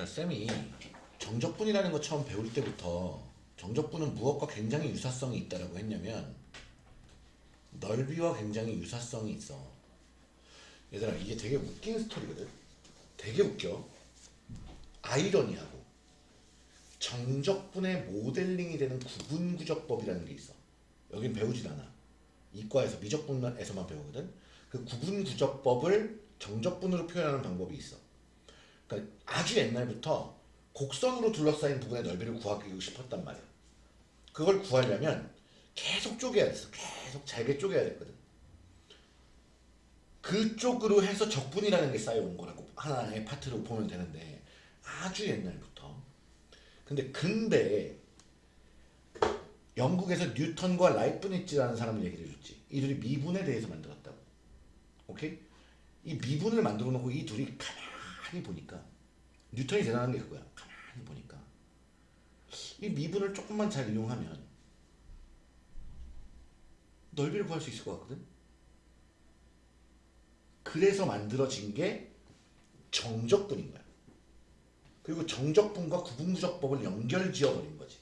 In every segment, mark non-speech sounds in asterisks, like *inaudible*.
자, 쌤이 정적분이라는 거 처음 배울 때부터 정적분은 무엇과 굉장히 유사성이 있다라고 했냐면 넓이와 굉장히 유사성이 있어. 얘들아, 이게 되게 웃긴 스토리거든. 되게 웃겨. 아이러니하고 정적분의 모델링이 되는 구분구적법이라는 게 있어. 여긴 배우진 않아. 이과에서 미적분에서만 배우거든. 그 구분구적법을 정적분으로 표현하는 방법이 있어. 그러니까 아주 옛날부터 곡선으로 둘러싸인 부분의 넓이를 구하기 싶었단 말이야. 그걸 구하려면 계속 쪼개야 됐어. 계속 잘게 쪼개야 됐거든. 그쪽으로 해서 적분이라는 게 쌓여온 거라고 하나의 파트로 보면 되는데 아주 옛날부터. 근데 근대 영국에서 뉴턴과 라이프니츠라는 사람을 얘기를 해줬지. 이 둘이 미분에 대해서 만들었다고. 오케이? 이 미분을 만들어 놓고 이 둘이 가만 히 보니까 뉴턴이 대단한 게 그거야. 가만히 보니까 이 미분을 조금만 잘 이용하면 넓이를 구할 수 있을 것 같거든. 그래서 만들어진 게 정적분인 거야. 그리고 정적분과 구분구적법을 연결지어 버린 거지.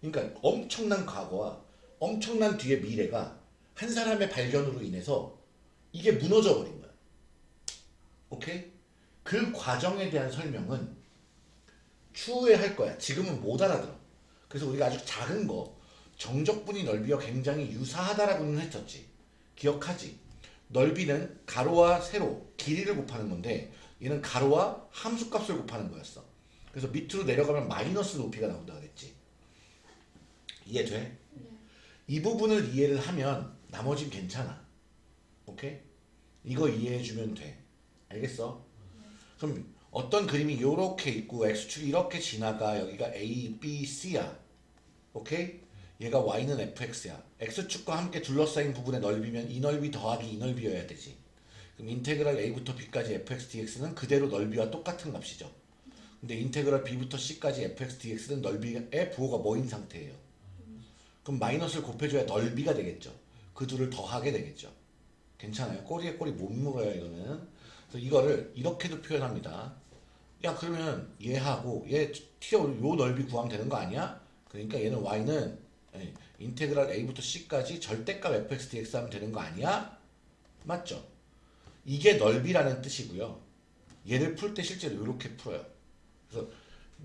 그러니까 엄청난 과거와 엄청난 뒤의 미래가 한 사람의 발견으로 인해서 이게 무너져 버린 거야. 오케이? 그 과정에 대한 설명은 추후에 할 거야. 지금은 못 알아들어. 그래서 우리가 아주 작은 거 정적분이 넓이와 굉장히 유사하다라고는 했었지. 기억하지? 넓이는 가로와 세로, 길이를 곱하는 건데 얘는 가로와 함수값을 곱하는 거였어. 그래서 밑으로 내려가면 마이너스 높이가 나온다 그랬지. 이해돼? 이 부분을 이해를 하면 나머진 괜찮아. 오케이? 이거 이해해주면 돼. 알겠어? 그럼 어떤 그림이 이렇게 있고 x축이 이렇게 지나가 여기가 a, b, c야. 오케이? 얘가 y는 fx야. x축과 함께 둘러싸인 부분의 넓이면 이 넓이 더하기 이 넓이여야 되지. 그럼 인테그랄 a부터 b까지 fx dx는 그대로 넓이와 똑같은 값이죠. 근데 인테그랄 b부터 c까지 fx dx는 넓이의 부호가 뭐인 상태예요. 그럼 마이너스를 곱해줘야 넓이가 되겠죠. 그 둘을 더하게 되겠죠. 괜찮아요. 꼬리에 꼬리 못 물어요 이거는. 그래서 이거를 이렇게도 표현합니다. 야 그러면 얘하고 얘 t의 요 넓이 구하면 되는 거 아니야? 그러니까 얘는 y는 예, 인테그랄 a부터 c까지 절대값 fx dx 하면 되는 거 아니야? 맞죠? 이게 넓이라는 뜻이고요. 얘를 풀 때 실제로 이렇게 풀어요. 그래서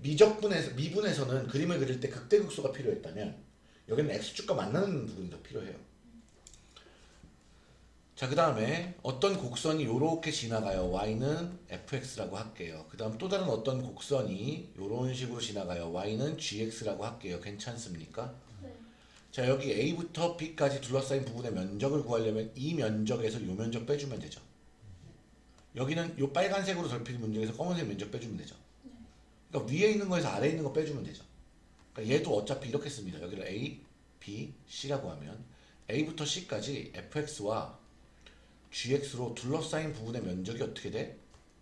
미적분에서 미분에서는 그림을 그릴 때 극대극소가 필요했다면 여기는 x축과 만나는 부분이 더 필요해요. 자, 그 다음에 어떤 곡선이 이렇게 지나가요. y는 fx라고 할게요. 그 다음 또 다른 어떤 곡선이 이런 식으로 지나가요. y는 gx라고 할게요. 괜찮습니까? 네. 자, 여기 a부터 b까지 둘러싸인 부분의 면적을 구하려면 이 면적에서 이 면적 빼주면 되죠. 여기는 이 빨간색으로 덜핀 문제에서 검은색 면적 빼주면 되죠. 그러니까 위에 있는 거에서 아래에 있는 거 빼주면 되죠. 그러니까 얘도 어차피 이렇게 씁니다. 여기를 a, b, c라고 하면 a부터 c까지 fx와 gx로 둘러싸인 부분의 면적이 어떻게 돼?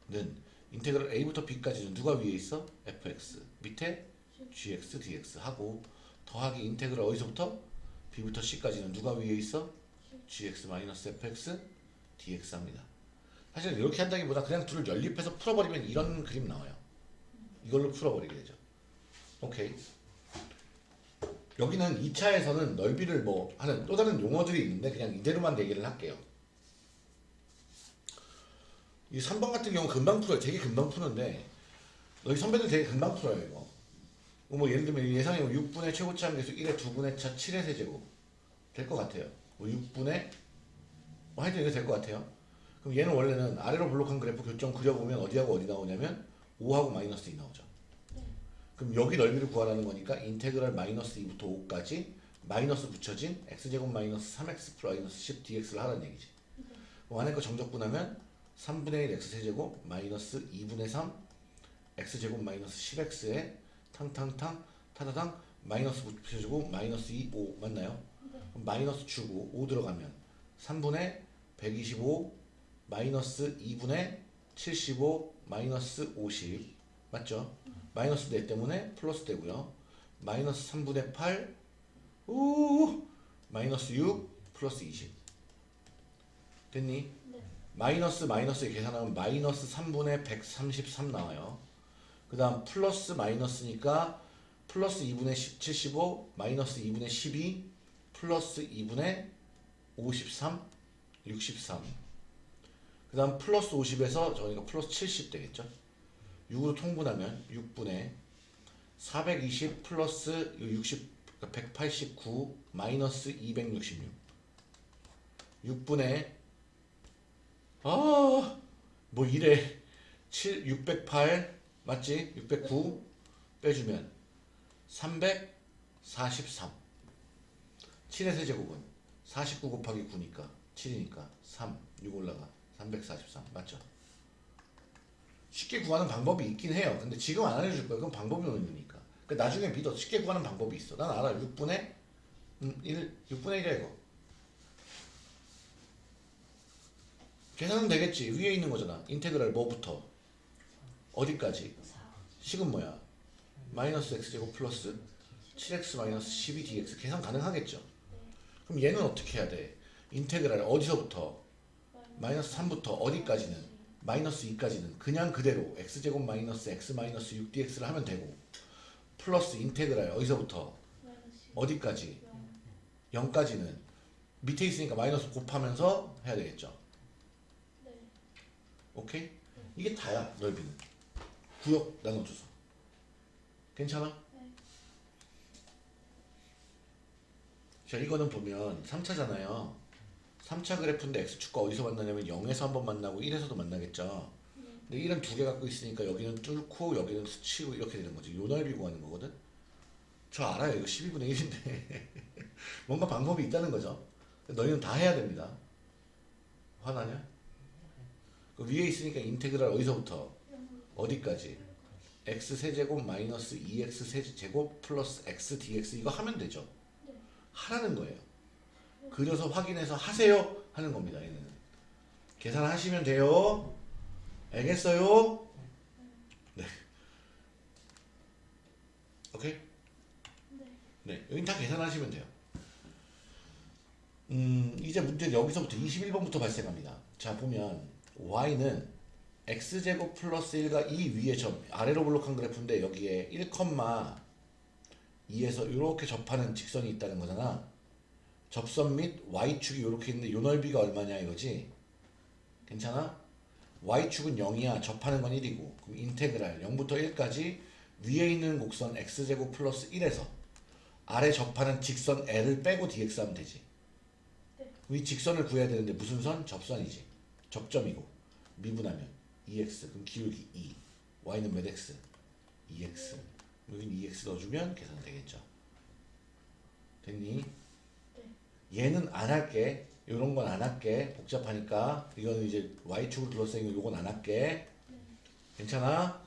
는 인테그랄 a부터 b까지는 누가 위에 있어? fx 밑에 gx, dx 하고 더하기 인테그랄 어디서부터? b부터 c까지는 누가 위에 있어? gx 마이너스 fx dx 합니다. 사실 이렇게 한다기보다 그냥 둘을 연립해서 풀어버리면 이런 그림 나와요. 이걸로 풀어버리게 되죠. 오케이. 여기는 2차에서는 넓이를 뭐 하는 또 다른 용어들이 있는데 그냥 이대로만 얘기를 할게요. 이 3번 같은 경우 금방 풀어요. 되게 금방 푸는데 너희 선배들 되게 금방 풀어요 이거. 뭐 예를 들면 예상해 6분의 최고치 함계수 1의 2분의 차 7의 세제곱 될 것 같아요. 뭐 6분의 뭐 하여튼 이거 될 것 같아요. 그럼 얘는 원래는 아래로 블록한 그래프 교점 그려보면 어디하고 어디 나오냐면 5하고 마이너스 2 나오죠. 그럼 여기 넓이를 구하라는 거니까 인테그랄 마이너스 2부터 5까지 마이너스 붙여진 x제곱 마이너스 3x 플러스 10 dx를 하라는 얘기지. 그럼 안에 거 정적분하면 3분의 1 x세제곱 마이너스 2분의 3 x제곱 마이너스 10x에 탕탕탕 타다당 마이너스 붙여주고 마이너스 2, 5 맞나요? 그럼 마이너스 주고 5 들어가면 3분의 125 마이너스 2분의 75 마이너스 50 맞죠? 마이너스 4 때문에 플러스 되고요. 마이너스 3분의 8 우 마이너스 6 플러스 20 됐니? 네. 마이너스 마이너스 계산하면 마이너스 3분의 133 나와요. 그 다음 플러스 마이너스니까 플러스 2분의 10, 75 마이너스 2분의 12 플러스 2분의 53 63 그 다음 플러스 50에서 저희가 플러스 70 되겠죠 6으로 통분하면 6분의 420 플러스 60 189 마이너스 266 6분의 아 뭐 이래. 7 608 맞지? 609 빼주면 343 7의 세제곱은 49 곱하기 9니까 7이니까 3 6 올라가. 343 맞죠? 쉽게 구하는 방법이 있긴 해요. 근데 지금 안 알려줄 거예요. 그건 방법이 없으니까. 그 나중에 믿어. 쉽게 구하는 방법이 있어. 난 알아. 6분의 음, 1 6분의 1이야 이거 계산은 되겠지. 위에 있는 거잖아. 인테그랄 뭐부터? 어디까지? 식은 뭐야? 마이너스 x제곱 플러스 7x 마이너스 12dx 계산 가능하겠죠? 그럼 얘는 어떻게 해야 돼? 인테그랄 어디서부터? 마이너스 3부터 어디까지는? 마이너스 2까지는 그냥 그대로 x제곱 마이너스 x 마이너스 6dx를 하면 되고 플러스 인테그랄 어디서부터? 어디까지? 0까지는 밑에 있으니까 마이너스 곱하면서 해야 되겠죠 오케이? 이게 다야 넓이는. 구역 나눠줘서. 괜찮아? 자 이거는 보면 3차잖아요. 3차 그래프인데 x축과 어디서 만나냐면 0에서 한번 만나고 1에서도 만나겠죠? 근데 1은 두 개 갖고 있으니까 여기는 뚫고 여기는 스치고 이렇게 되는 거지. 요 넓이 구하는 거거든? 저 알아요. 이거 12분의 1인데. *laughs* 뭔가 방법이 있다는 거죠. 너희는 다 해야 됩니다. 화나냐? 그 위에 있으니까 인테그랄 어디서부터? 어디까지? X 세제곱 마이너스 2x 세제곱 플러스 x dx 이거 하면 되죠? 하라는 거예요. 그려서 확인해서 하세요 하는 겁니다 얘는. 계산하시면 돼요. 알겠어요? 네. 오케이? 네 여긴 다 계산하시면 돼요. 음 이제 문제 여기서부터 21번부터 발생합니다. 자 보면 y는 x제곱 플러스 1과 이 위에 점 아래로 블록한 그래프인데 여기에 1,2에서 이렇게 접하는 직선이 있다는 거잖아. 접선 및 y축이 이렇게 있는데 요 넓이가 얼마냐 이거지? 괜찮아? y축은 0이야. 접하는 건 1이고. 그럼 인테그랄 0부터 1까지 위에 있는 곡선 x제곱 플러스 1에서 아래 접하는 직선 l을 빼고 dx 하면 되지. 이 직선을 구해야 되는데 무슨 선? 접선이지 접점이고 미분하면 2x 그럼 기울기 2 y는 몇 x? 2x 여긴 2x 넣어주면 계산 되겠죠? 됐니? 얘는 안 할게. 이런 건 안 할게. 복잡하니까. 이거는 이제 y축을 둘러싸인 거 이건 안 할게. 괜찮아?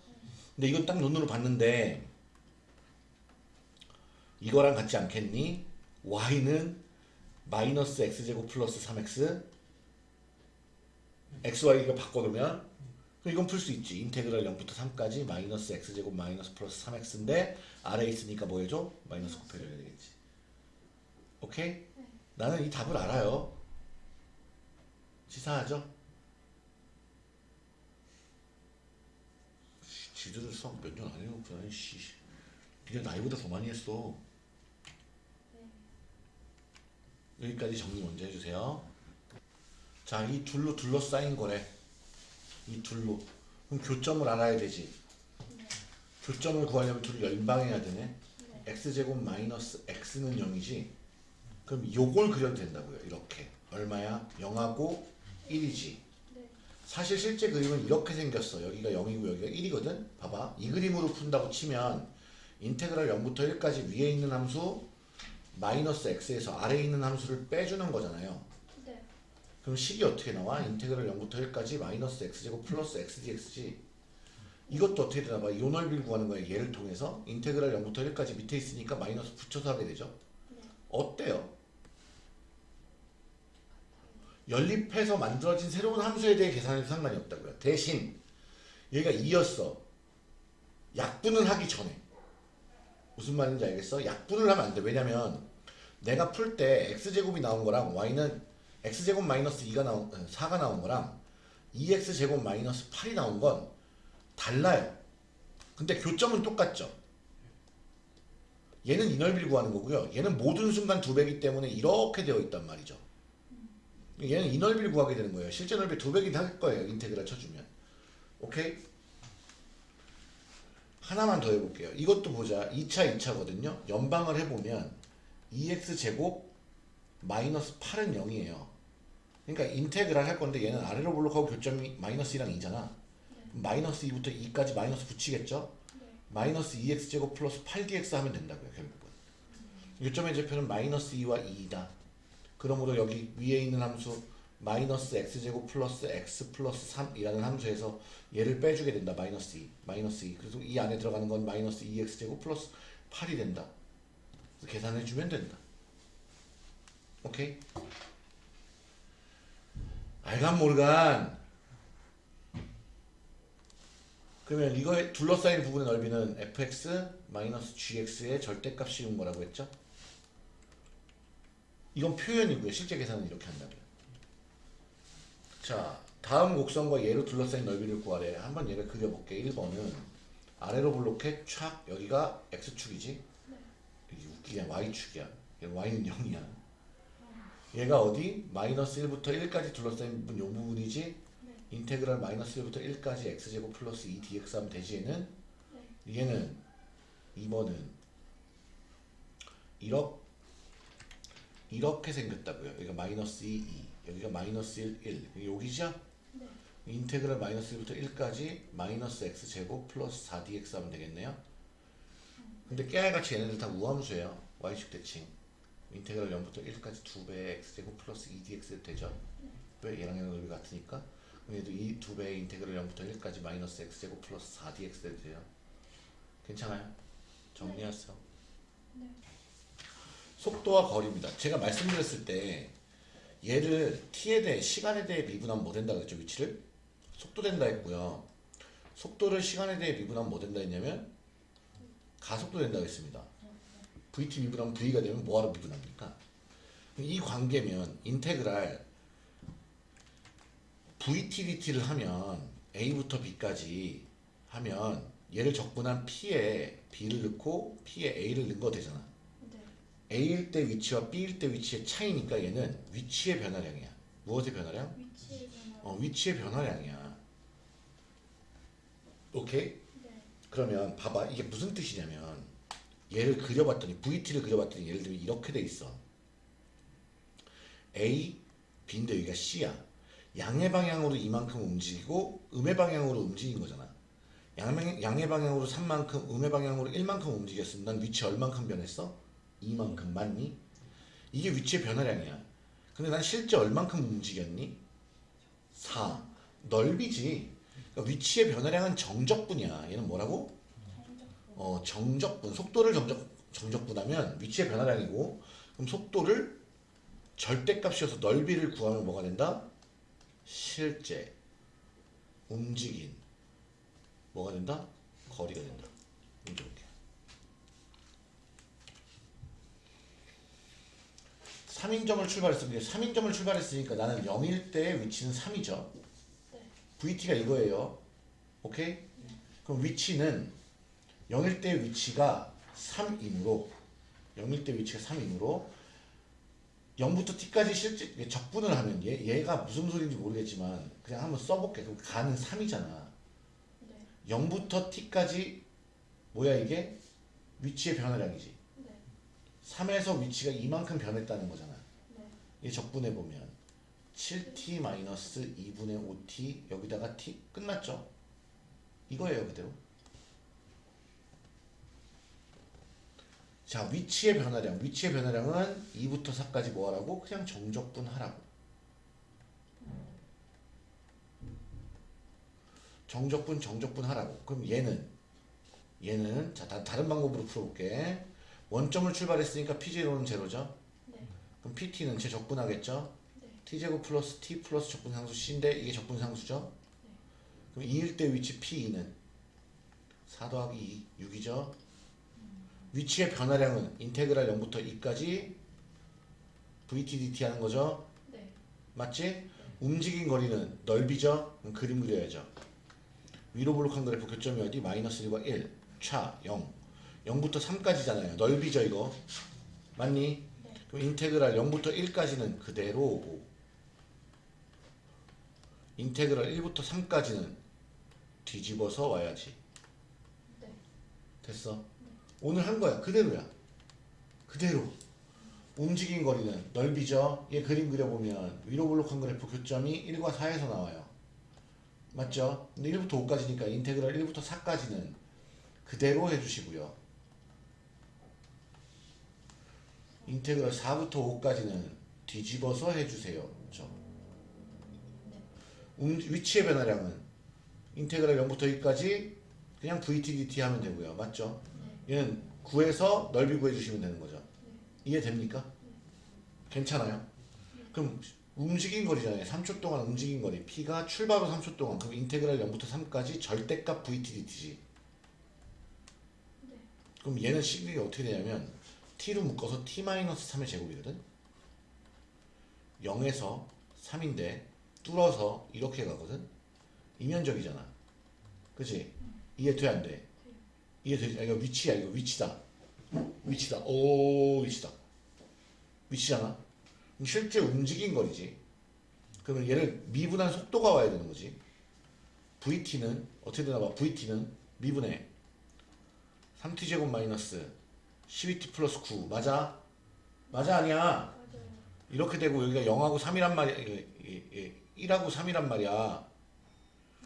근데 이건 딱 눈으로 봤는데 이거랑 같지 않겠니? y는 마이너스 x제곱 플러스 3x xy 이거 바꿔놓으면 이건 풀 수 있지 인테그랄 0부터 3까지 마이너스 x제곱 마이너스 플러스 3x인데 아래에 있으니까 뭐 해줘? 마이너스 곱해줘야 되겠지 오케이? 나는 이 답을 알아요 치사하죠? 씨, 지들은 수학 몇 년 안 해놓구나 씨. 니네 나이보다 더 많이 했어 여기까지 정리 먼저 해주세요 자, 이 둘로 둘러싸인 거래. 이 둘로. 그럼 교점을 알아야 되지. 교점을 구하려면 둘을 연방해야 되네. x제곱 마이너스 x는 0이지. 그럼 요걸 그려도 된다고요. 이렇게. 얼마야? 0하고 1이지. 사실 실제 그림은 이렇게 생겼어. 여기가 0이고 여기가 1이거든. 봐봐. 이 그림으로 푼다고 치면 인테그랄 0부터 1까지 위에 있는 함수 마이너스 x에서 아래에 있는 함수를 빼주는 거잖아요. 그럼 식이 어떻게 나와? 인테그랄 0부터 1까지 마이너스 x제곱 플러스 xdx지 이것도 어떻게 되나 봐. 이 넓이를 구하는 거야. 얘를 통해서 인테그랄 0부터 1까지 밑에 있으니까 마이너스 붙여서 하게 되죠. 어때요? 연립해서 만들어진 새로운 함수에 대해 계산해도 상관이 없다고요. 대신 얘가 2였어. 약분을 하기 전에 무슨 말인지 알겠어? 약분을 하면 안 돼. 왜냐면 내가 풀 때 x제곱이 나온 거랑 y는 x제곱 마이너스 2가 나온 4가 어, 나온 거랑 2x제곱 마이너스 8이 나온 건 달라요. 근데 교점은 똑같죠. 얘는 이 넓이를 구하는 거고요. 얘는 모든 순간 두 배기 때문에 이렇게 되어 있단 말이죠. 얘는 이 넓이를 구하게 되는 거예요. 실제 넓이 두 배긴 할 거예요. 인테그랄 쳐주면. 오케이? 하나만 더 해볼게요. 이것도 보자. 2차, 2차거든요. 연방을 해보면 2x제곱 마이너스 8은 0이에요. 그러니까 integral 할 건데 얘는 아래로 볼록하고 교점이 마이너스 2랑 2잖아. 마이너스 2부터 2까지 마이너스 붙이겠죠? 마이너스 2x제곱 플러스 8dx 하면 된다고요. 결국은. 교점의 좌표는 마이너스 2와 2이다. 그러므로 여기 위에 있는 함수 마이너스 x제곱 플러스 x 플러스 3이라는 함수에서 얘를 빼주게 된다. 마이너스 2. 마이너스 2. 그래서 이 안에 들어가는 건 마이너스 2x제곱 플러스 8이 된다. 그래서 계산해주면 된다. 오케이? 알간 모르간 그러면 이거에 둘러싸인 부분의 넓이는 fx 마이너스 gx의 절대값 씌운 거라고 했죠? 이건 표현이고요. 실제 계산은 이렇게 한다고요. 자, 다음 곡선과 얘로 둘러싸인 넓이를 구하래. 한번 얘를 그려볼게. 1번은 아래로 블록해 촥 여기가 x축이지? 여기 웃기냐 y축이야. y는 0이야. 얘가 어디? 마이너스 1부터 1까지 둘러싸인 부분 요 부분이지? 인테그랄 마이너스 1부터 1까지 x제곱 플러스 2 dx 하면 되지 얘는? 얘는 2번은 이렇게 이렇게 생겼다고요. 여기가 마이너스 2, 2 여기가 마이너스 1, 1 여기죠? 인테그랄 마이너스 1부터 1까지 마이너스 x제곱 플러스 4dx 하면 되겠네요. 근데 깨알같이 얘네들 다 우함수예요. y축 대칭. 인테그랄 0부터 1까지 2배의 x제곱 플러스 2dx 되죠. 왜 얘랑 얘랑 넓이 같으니까. 그럼 얘도 이 2배의 인테그랄 0부터 1까지 마이너스 x제곱 플러스 4dx 돼요. 괜찮아요? 정리하세요. 속도와 거리입니다. 제가 말씀드렸을 때 얘를 t에 대해 시간에 대해 미분하면 뭐 된다 그랬죠 위치를 속도 된다 했고요. 속도를 시간에 대해 미분하면 뭐 된다 했냐면 가속도 된다 했습니다. Vt 미분하면 v가 되면 뭐하러 미분합니까? 이 관계면 인테그랄 vt dt를 하면 a부터 b까지 하면 얘를 적분한 p에 b를 넣고 p에 a를 넣은 거 되잖아. A일 때 위치와 B일 때 위치의 차이니까 얘는 위치의 변화량이야. 무엇의 변화량? 위치의 변화. 어, 위치의 변화량이야. 오케이? 네. 그러면 봐봐. 이게 무슨 뜻이냐면 얘를 그려봤더니 VT를 그려봤더니 예를 들면 이렇게 돼 있어. A, B인데 여기가 C야. 양의 방향으로 이만큼 움직이고 음의 방향으로 움직인 거잖아. 양의, 양의 방향으로 3만큼, 음의 방향으로 1만큼 움직였으면 난 위치 얼만큼 변했어? 이만큼 맞니? 이게 위치의 변화량이야. 근데 난 실제 얼만큼 움직였니? 4. 넓이지. 그러니까 위치의 변화량은 정적분이야. 얘는 뭐라고? 어, 정적분. 속도를 정적, 정적분하면 위치의 변화량이고, 그럼 속도를 절대값이어서 넓이를 구하면 뭐가 된다? 실제 움직인 뭐가 된다? 거리가 된다. 이렇게 볼게. 3인점을 출발했으니까 3인점을 출발했으니까 나는 0일 때 위치는 3이죠. 네. VT가 이거예요. 오케이? 그럼 위치는 0일 때 위치가 3이므로 0일 때 위치가 3이므로 0부터 t까지 실제 적분을 하면 얘, 얘가 무슨 소리인지 모르겠지만 그냥 한번 써볼게. 그럼 가는 3이잖아. 네. 0부터 t까지 뭐야 이게? 위치의 변화량이지. 네. 3에서 위치가 이만큼 변했다는 거잖아. 네. 이 적분해 보면 7t 마이너스 2분의 5t 여기다가 t 끝났죠? 이거예요 그대로. 자 위치의 변화량 위치의 변화량은 2부터 4까지 뭐하라고? 그냥 정적분 하라고. 정적분 정적분 하라고. 그럼 얘는 얘는 자 다, 다른 방법으로 풀어볼게. 원점을 출발했으니까 p0는 제로죠. 네. 그럼 PT는 제 적분하겠죠? 네. T제곱 플러스 T 플러스 적분상수 C인데 이게 적분상수죠? 네. 그럼 2일 때 위치 P2는 4 더하기 2, 6이죠? 위치의 변화량은 인테그랄 0부터 2까지 VT, DT 하는 거죠? 네. 맞지? 움직인 거리는 넓이죠? 그림 그려야죠. 위로 블록한 그래프 교점이 어디? 마이너스 1과 1, 차, 0. 0부터 3까지잖아요. 넓이죠 이거. 맞니? 그럼 인테그랄 0부터 1까지는 그대로 오고 인테그랄 1부터 3까지는 뒤집어서 와야지. 네. 됐어. 오늘 한 거야. 그대로야. 그대로. 움직인 거리는 넓이죠. 얘 그림 그려보면 위로 블록한 그래프 교점이 1과 4에서 나와요. 맞죠? 근데 1부터 5까지니까 인테그랄 1부터 4까지는 그대로 해주시고요. 인테그랄 4부터 5까지는 뒤집어서 해주세요. 그렇죠? 음, 위치의 변화량은 인테그랄 0부터 2까지 그냥 VTDT 하면 되고요. 맞죠? 얘는 9에서 넓이 구해주시면 되는 거죠. 이해됩니까? 괜찮아요? 그럼 움직인 거리잖아요. 3초 동안 움직인 거리. P가 출발 후 3초 동안. 그럼 인테그랄 0부터 3까지 절대값 VTDT지. 그럼 얘는 시그널이 어떻게 되냐면 T로 묶어서 T-3의 제곱이거든. 0에서 3인데 뚫어서 이렇게 가거든. 이면적이잖아. 그치? 이해 돼 안 돼? 이해되지? 아, 이거 위치야 이거 위치다. 위치다. 오 위치다. 위치잖아. 실제 움직인 거리지. 그러면 얘를 미분한 속도가 와야 되는 거지. VT는 어떻게 되나 봐. VT는 미분해 3t제곱 마이너스 12t 플러스 9 맞아? 맞아 아니야? 이렇게 되고 여기가 0하고 3이란 말이야. 예, 예, 예, 1하고 3이란 말이야.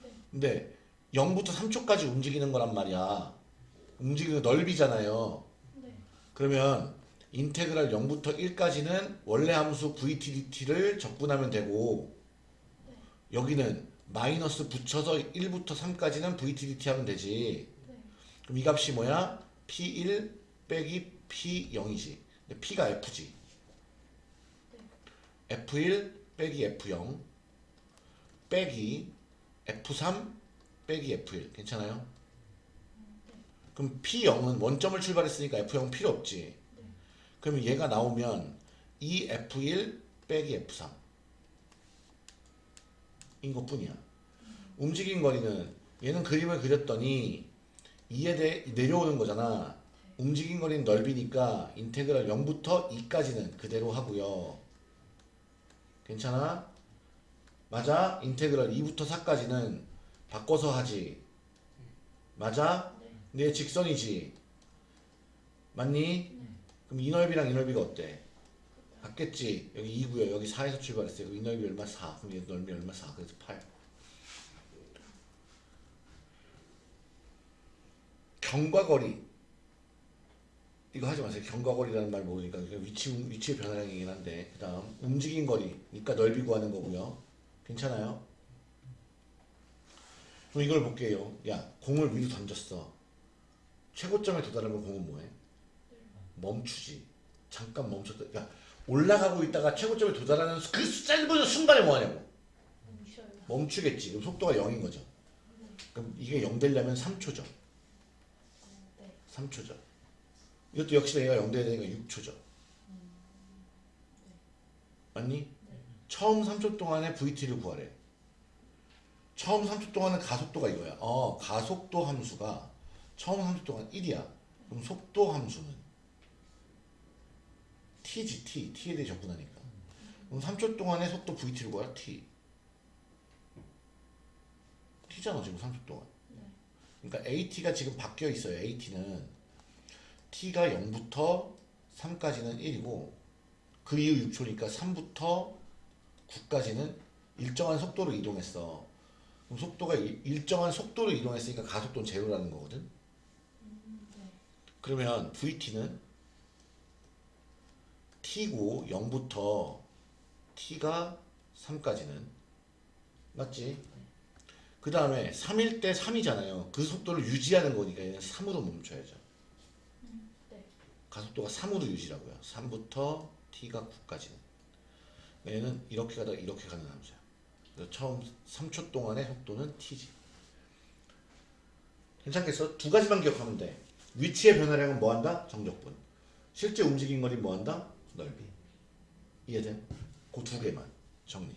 네. 근데 0부터 3초까지 움직이는 거란 말이야. 움직이는 넓이잖아요. 네. 그러면 인테그랄 0부터 1까지는 원래 함수 VTDT를 적분하면 되고 여기는 마이너스 붙여서 1부터 3까지는 VTDT 하면 되지. 네. 그럼 이 값이 뭐야? P1 빼기 P0이지. 근데 P가 F지. F1 빼기 F0 빼기 F3 빼기 F1 괜찮아요? 그럼 P0은 원점을 출발했으니까 F0 필요 없지. 그러면 얘가 나오면 이 F1 빼기 F3 인 것뿐이야. 움직인 거리는 얘는 그림을 그렸더니 2에 대해 내려오는 거잖아. 움직인 거리는 넓이니까 인테그랄 0부터 2까지는 그대로 하고요. 괜찮아? 맞아? 인테그랄 2부터 4까지는 바꿔서 하지. 맞아? 얘 직선이지. 맞니? 그럼 이 넓이랑 이 넓이가 어때? 같겠지. 여기 2고요. 여기 4에서 출발했어요. 이 넓이 얼마? 4. 그럼 얘 넓이 얼마? 4. 그래서 8. 경과거리. 이거 하지 마세요. 경과거리라는 말 모르니까 위치 위치의 변화량 이긴 한데 그 다음 움직인 거리. 그러니까 넓이 구하는 거고요. 괜찮아요? 그럼 이걸 볼게요. 야, 공을 위로 던졌어. 최고점에 도달하면 공은 뭐해? 멈추지. 잠깐 멈췄다. 그러니까 올라가고 있다가 최고점에 도달하는 그 짧은 순간에 뭐하냐고. 멈추겠지. 그럼 속도가 0인 거죠. 그럼 이게 0 되려면 3초죠. 네. 3초죠. 이것도 역시 얘가 0 돼야 되니까 6초죠. 맞니? 처음 3초 동안에 VT를 구하래. 처음 3초 동안은 가속도가 이거야. 어, 가속도 함수가 처음 3초 동안 1이야. 그럼 속도 함수는 t지, t. t에 대해 접근하니까. 그럼 3초 동안의 속도 VT를 구하라, t. t잖아, 지금 3초 동안. 그러니까 AT가 지금 바뀌어 있어요. AT는 T가 0부터 3까지는 1이고 그 이후 6초니까 3부터 9까지는 일정한 속도로 이동했어. 그럼 속도가 일- 일정한 속도로 이동했으니까 가속도는 제로라는 거거든. 그러면 VT는 T고 0부터 T가 3까지는 맞지? 그 다음에 3일 때 3이잖아요. 그 속도를 유지하는 거니까 얘는 3으로 멈춰야죠. 네. 가속도가 3으로 유지라고요. 3부터 t가 9까지는. 얘는 이렇게 가다가 이렇게 가는 함수야. 그래서 처음 3초 동안의 속도는 t지. 괜찮겠어? 두 가지만 기억하면 돼. 위치의 변화량은 뭐 한다? 정적분. 실제 움직인 거리 뭐 한다? 넓이. 이해돼? 그 두 개만 정리.